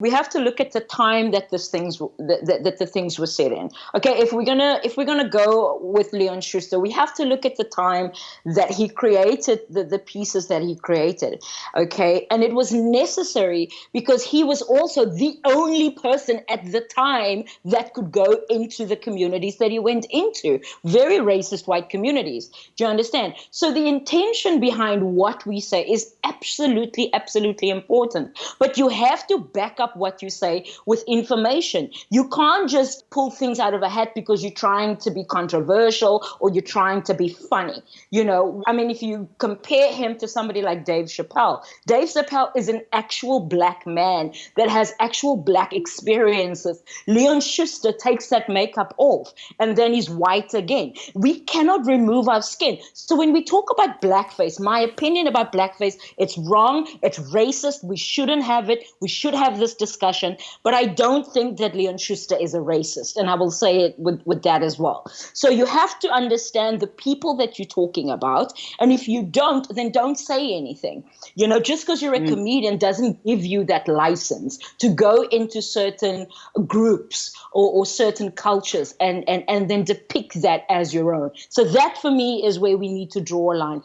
we have to look at the time that this things that, that the things were set in. Okay, if we're gonna if we're gonna go with Leon Schuster, we have to look at the time that he created the, the pieces that he created. Okay, and it was necessary because he was also the only person at the time that could go into the communities that he went into, very racist white communities. Do you understand? So the intention behind what we say is absolutely, absolutely important. But you have to back up up what you say with information. You can't just pull things out of a hat because you're trying to be controversial or you're trying to be funny. You know, I mean, if you compare him to somebody like Dave Chappelle, Dave Chappelle is an actual black man that has actual black experiences. Leon Schuster takes that makeup off and then he's white again. We cannot remove our skin. So when we talk about blackface, my opinion about blackface, it's wrong, it's racist, we shouldn't have it. We should have this discussion, but I don't think that Leon Schuster is a racist, and I will say it with, with that as well. So you have to understand the people that you're talking about, and if you don't, then don't say anything. You know, just because you're a mm. comedian doesn't give you that license to go into certain groups or, or certain cultures and, and, and then depict that as your own. So that for me is where we need to draw a line.